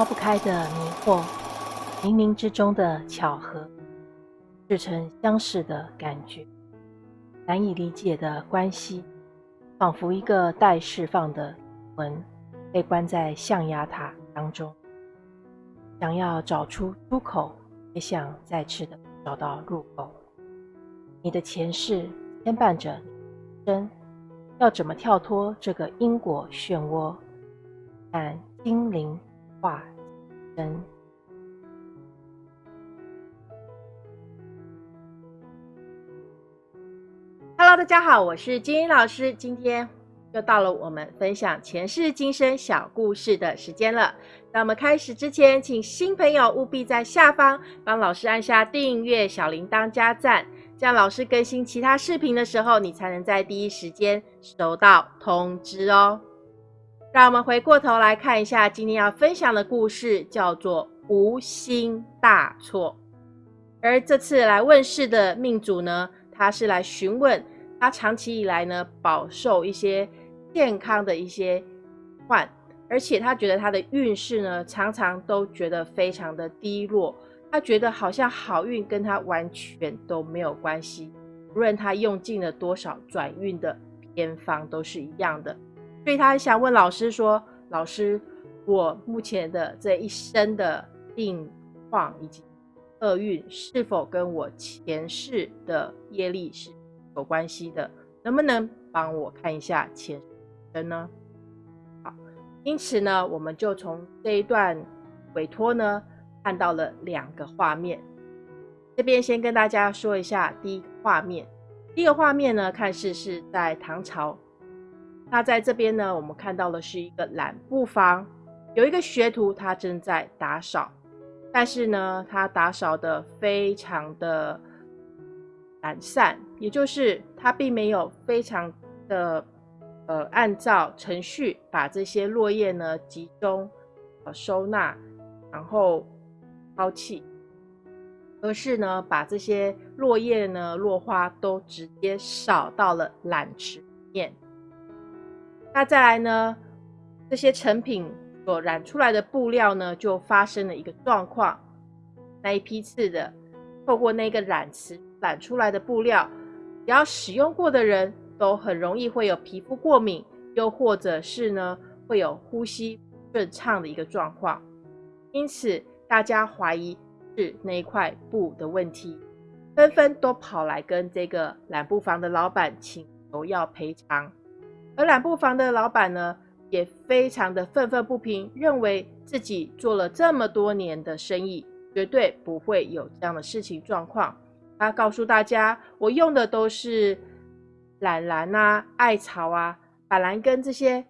抛不开的迷惑，冥冥之中的巧合，似曾相识的感觉，难以理解的关系，仿佛一个待释放的魂，被关在象牙塔当中，想要找出出口，也想再次的找到入口。你的前世牵绊着你，生要怎么跳脱这个因果漩涡？但精灵化身。Hello，大家好，我是金英老师。今天又到了我们分享前世今生小故事的时间了。在我们开始之前，请新朋友务必在下方帮老师按下订阅、小铃铛、加赞。这样老师更新其他视频的时候，你才能在第一时间收到通知哦。让我们回过头来看一下今天要分享的故事，叫做“无心大错”。而这次来问世的命主呢，他是来询问他长期以来呢饱受一些健康的一些患，而且他觉得他的运势呢常常都觉得非常的低落。他觉得好像好运跟他完全都没有关系，无论他用尽了多少转运的偏方都是一样的，所以他想问老师说：“老师，我目前的这一生的病况以及厄运是否跟我前世的业力是有关系的？能不能帮我看一下前生呢？”好，因此呢，我们就从这一段委托呢。看到了两个画面，这边先跟大家说一下第一个画面。第一个画面呢，看似是在唐朝。那在这边呢，我们看到的是一个染布房，有一个学徒他正在打扫，但是呢，他打扫的非常的懒散，也就是他并没有非常的呃按照程序把这些落叶呢集中呃收纳，然后。抛弃，而是呢，把这些落叶呢、落花都直接扫到了染池里面。那再来呢，这些成品所染出来的布料呢，就发生了一个状况。那一批次的透过那个染池染出来的布料，只要使用过的人都很容易会有皮肤过敏，又或者是呢，会有呼吸不顺畅的一个状况。因此。大家怀疑是那一块布的问题，纷纷都跑来跟这个染布房的老板请求要赔偿。而染布房的老板呢，也非常的愤愤不平，认为自己做了这么多年的生意，绝对不会有这样的事情状况。他告诉大家，我用的都是染蓝啊、艾草啊、板蓝根这些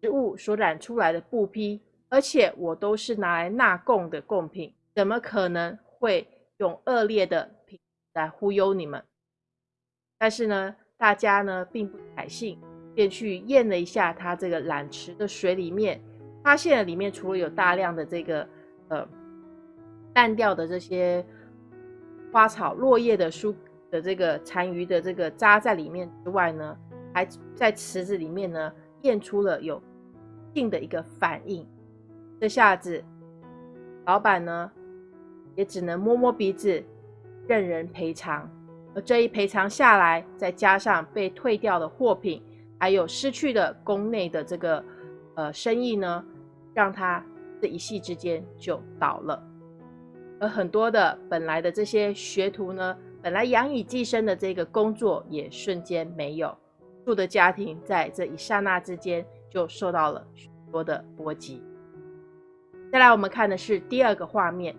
植物所染出来的布匹。而且我都是拿来纳贡的贡品，怎么可能会用恶劣的品来忽悠你们？但是呢，大家呢并不采信，便去验了一下它这个染池的水里面，发现了里面除了有大量的这个呃烂掉的这些花草落叶的书的这个残余的这个渣在里面之外呢，还在池子里面呢验出了有性的一个反应。这下子，老板呢也只能摸摸鼻子，任人赔偿。而这一赔偿下来，再加上被退掉的货品，还有失去的宫内的这个呃生意呢，让他这一夕之间就倒了。而很多的本来的这些学徒呢，本来养以寄生的这个工作也瞬间没有，住的家庭在这一刹那之间就受到了许多的波及。再来，我们看的是第二个画面。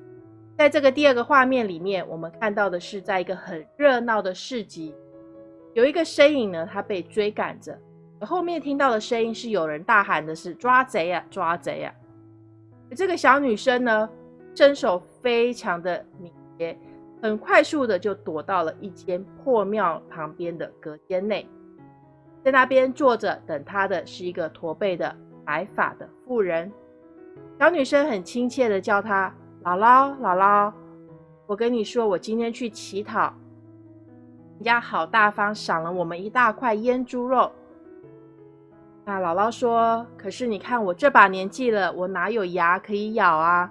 在这个第二个画面里面，我们看到的是在一个很热闹的市集，有一个身影呢，他被追赶着。而后面听到的声音是有人大喊的是“抓贼啊，抓贼啊！”这个小女生呢，身手非常的敏捷，很快速的就躲到了一间破庙旁边的隔间内，在那边坐着等她的是一个驼背的白发的妇人。小女生很亲切的叫她姥姥，姥姥。我跟你说，我今天去乞讨，人家好大方，赏了我们一大块腌猪肉。那姥姥说：“可是你看我这把年纪了，我哪有牙可以咬啊？”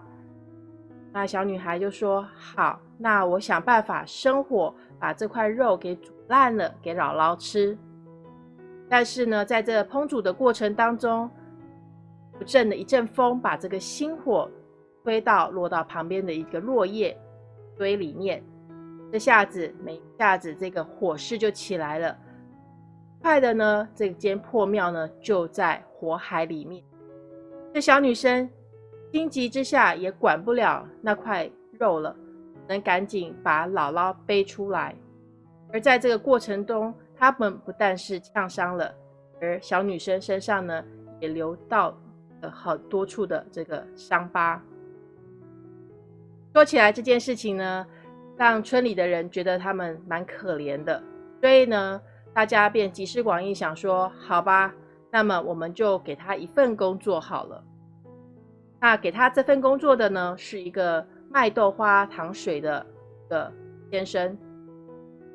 那小女孩就说：“好，那我想办法生火，把这块肉给煮烂了，给姥姥吃。”但是呢，在这烹煮的过程当中，不正的一阵风把这个星火吹到落到旁边的一个落叶堆里面，这下子没下子这个火势就起来了。快的呢，这间破庙呢就在火海里面。这小女生心急之下也管不了那块肉了，能赶紧把姥姥背出来。而在这个过程中，他们不但是呛伤了，而小女生身上呢也流到了好多处的这个伤疤。说起来这件事情呢，让村里的人觉得他们蛮可怜的，所以呢，大家便集思广益，想说好吧，那么我们就给他一份工作好了。那给他这份工作的呢，是一个卖豆花糖水的的先生，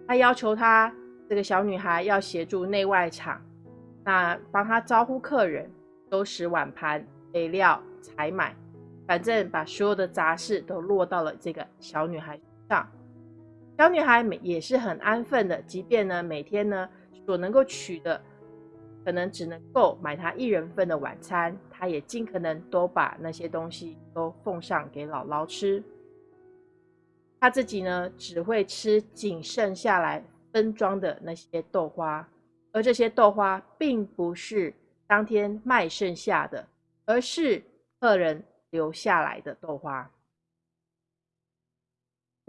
他要求他。这个小女孩要协助内外场，那帮她招呼客人、收拾碗盘、备料、采买，反正把所有的杂事都落到了这个小女孩上。小女孩也是很安分的，即便呢每天呢所能够取的，可能只能够买她一人份的晚餐，她也尽可能都把那些东西都奉上给姥姥吃。她自己呢只会吃仅剩下来。分装的那些豆花，而这些豆花并不是当天卖剩下的，而是客人留下来的豆花。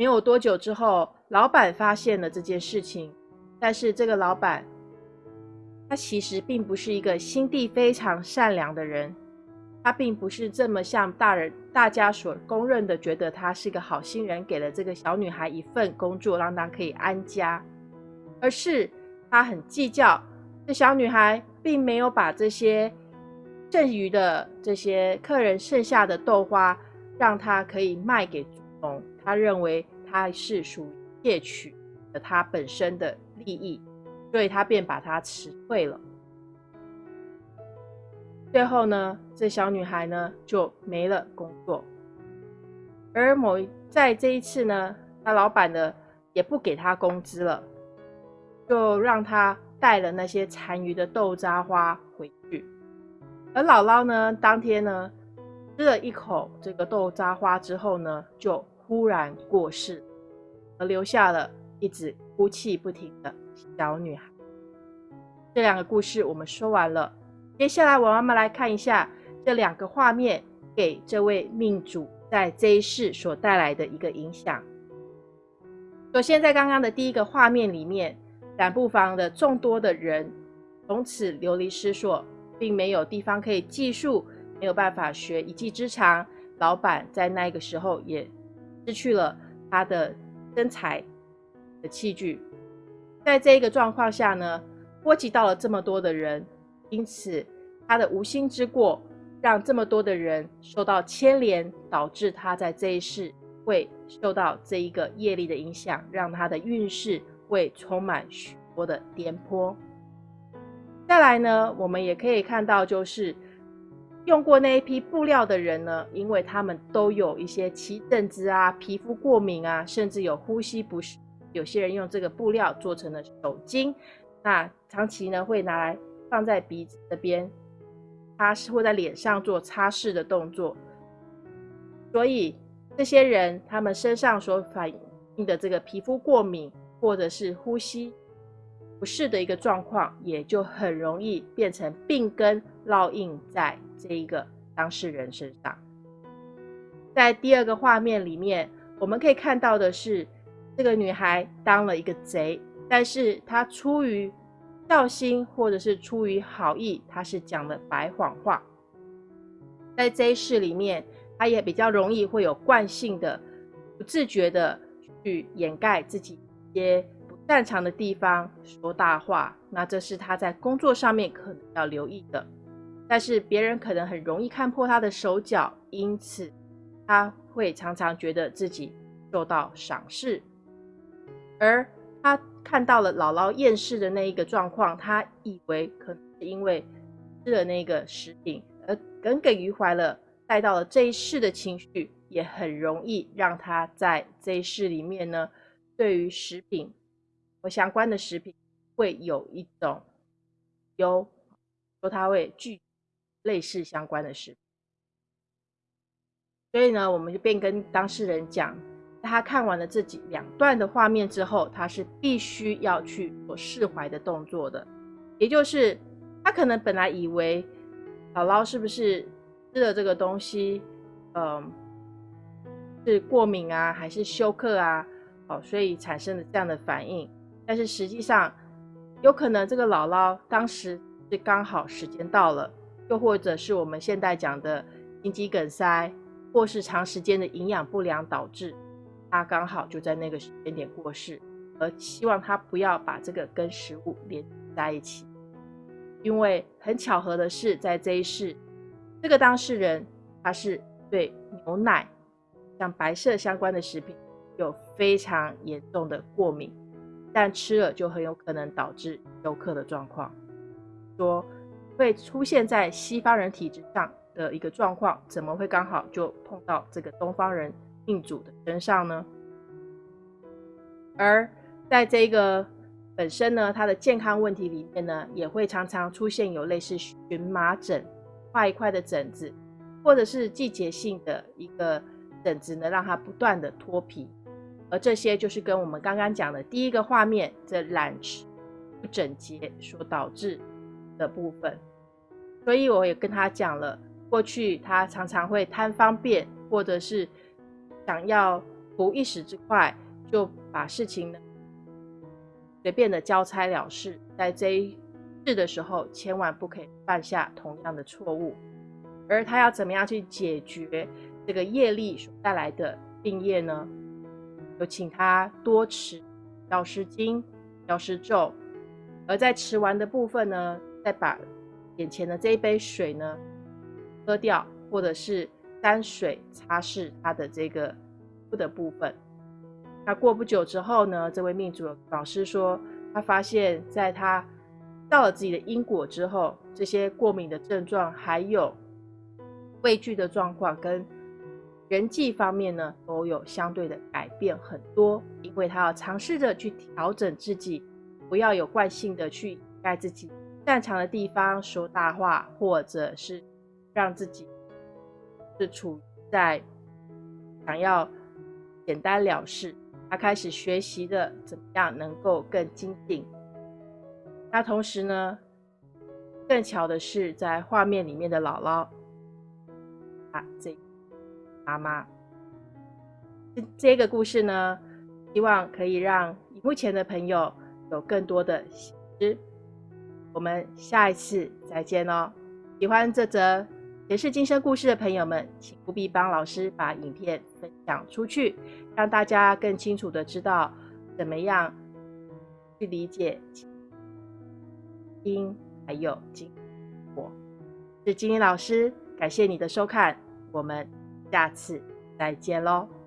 没有多久之后，老板发现了这件事情，但是这个老板他其实并不是一个心地非常善良的人，他并不是这么像大人大家所公认的，觉得他是个好心人，给了这个小女孩一份工作，让她可以安家。而是他很计较，这小女孩并没有把这些剩余的这些客人剩下的豆花，让他可以卖给他认为他是属于窃取了他本身的利益，所以他便把他辞退了。最后呢，这小女孩呢就没了工作。而某在这一次呢，他老板呢也不给他工资了。就让他带了那些残余的豆渣花回去，而姥姥呢，当天呢吃了一口这个豆渣花之后呢，就忽然过世，而留下了一直哭泣不停的小女孩。这两个故事我们说完了，接下来我们来看一下这两个画面给这位命主在这一世所带来的一个影响。首先，在刚刚的第一个画面里面。染布房的众多的人从此流离失所，并没有地方可以寄宿，没有办法学一技之长。老板在那个时候也失去了他的身材的器具。在这一个状况下呢，波及到了这么多的人，因此他的无心之过，让这么多的人受到牵连，导致他在这一世会受到这一个业力的影响，让他的运势。会充满许多的颠簸。再来呢，我们也可以看到，就是用过那一批布料的人呢，因为他们都有一些起疹子啊、皮肤过敏啊，甚至有呼吸不适。有些人用这个布料做成了手巾，那长期呢会拿来放在鼻子这边擦拭，或在脸上做擦拭的动作。所以这些人他们身上所反映的这个皮肤过敏。或者是呼吸不适的一个状况，也就很容易变成病根烙印在这一个当事人身上。在第二个画面里面，我们可以看到的是，这个女孩当了一个贼，但是她出于孝心或者是出于好意，她是讲了白谎话。在这一世里面，她也比较容易会有惯性的、不自觉的去掩盖自己一。些擅长的地方说大话，那这是他在工作上面可能要留意的。但是别人可能很容易看破他的手脚，因此他会常常觉得自己受到赏识。而他看到了姥姥厌世的那一个状况，他以为可能是因为吃了那个食品而耿耿于怀了，带到了这一世的情绪，也很容易让他在这一世里面呢，对于食品相关的食品会有一种有说他会拒类似相关的食品。所以呢，我们就便跟当事人讲，他看完了这几两段的画面之后，他是必须要去做释怀的动作的，也就是他可能本来以为姥姥是不是吃了这个东西，嗯，是过敏啊，还是休克啊，哦，所以产生了这样的反应。但是实际上，有可能这个姥姥当时是刚好时间到了，又或者是我们现代讲的心肌梗塞。或是长时间的营养不良导致她刚好就在那个时间点过世，而希望她不要把这个跟食物连在一起，因为很巧合的是，在这一世，这个当事人他是对牛奶像白色相关的食品有非常严重的过敏，但吃了就很有可能导致休克的状况，说会出现在西方人体质上。的一个状况，怎么会刚好就碰到这个东方人命主的身上呢？而在这个本身呢，它的健康问题里面呢，也会常常出现有类似荨麻疹、块一块的疹子，或者是季节性的一个疹子呢，让它不断的脱皮，而这些就是跟我们刚刚讲的第一个画面这染池不整洁所导致的部分。所以我也跟他讲了。过去他常常会贪方便，或者是想要图一时之快，就把事情呢随便的交差了事。在这一世的时候，千万不可以犯下同样的错误。而他要怎么样去解决这个业力所带来的病业呢？有请他多持药师经、药师咒，而在吃完的部分呢，再把眼前的这一杯水呢。喝掉，或者是沾水擦拭他的这个肤的部分。那过不久之后呢，这位命主老师说，他发现在他到了自己的因果之后，这些过敏的症状还有畏惧的状况，跟人际方面呢都有相对的改变很多。因为他要尝试着去调整自己，不要有惯性的去盖自己擅长的地方说大话，或者是。让自己是处在想要简单了事，他开始学习的怎么样能够更精进。那同时呢，更巧的是，在画面里面的姥姥啊，这妈妈，这个故事呢，希望可以让目前的朋友有更多的喜知。我们下一次再见哦！喜欢这则。也是今生故事的朋友们，请务必帮老师把影片分享出去，让大家更清楚的知道怎么样去理解因还有经果。是金英老师，感谢你的收看，我们下次再见喽。